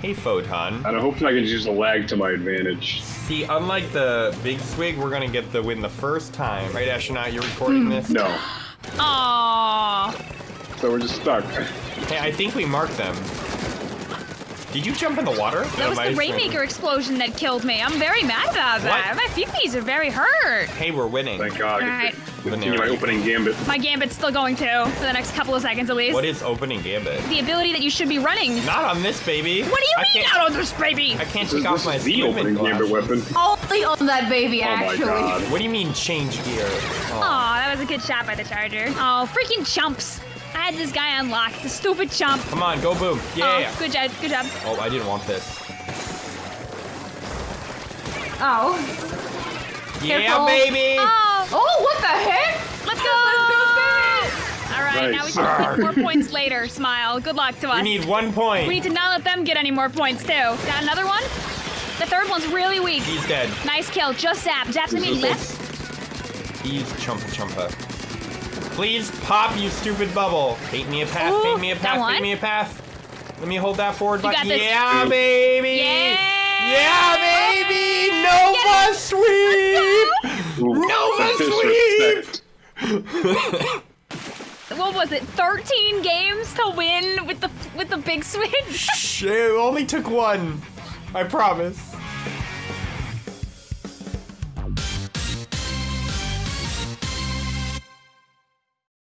Hey, Photon. And I hope I can use the lag to my advantage. See, unlike the big swig, we're gonna get the win the first time. Right, Astronaut? You're recording mm, this? No. Aww. So we're just stuck. Hey, I think we marked them. Did you jump in the water? That was the Rainmaker explosion that killed me. I'm very mad about that. My feeties are very hurt. Hey, we're winning. Thank God. Alright. Continue my opening gambit. My gambit's still going too, for the next couple of seconds at least. What is opening gambit? the ability that you should be running. Not on this baby. What do you I mean can't- out of this baby? I can't This, take off my is the scuba opening gambit glasses. weapon. Only on that baby, Oh my. God. What do you mean change gear? Oh. Aw, that was a good shot by the Charger. Oh, freaking chumps. I had this guy unlocked. The stupid chump. Come on, go boom. Yeah. Oh, good job. Good job. Oh, I didn't want this. Oh. Yeah, Careful. baby. Oh, Oh, what the heck? let's go. All right, now we Nice. should get more points later. Smile. Good luck to us. We need one point. We need to not let them get any more points too. Got another one? The third one's really weak. He's dead. Nice kill. Just zap. Zap's gonna be This is left. He's chumpa chumpa. Please pop, you stupid bubble. Paint me a path, Ooh, paint me a that path, one? paint me a path. Let me hold that forward You got this. Yeah, baby. Yeah. Yeah, baby. Nova sweep. Nova disrespect. What was it? 13 games to win with the with the big switch. It only took one. I promise.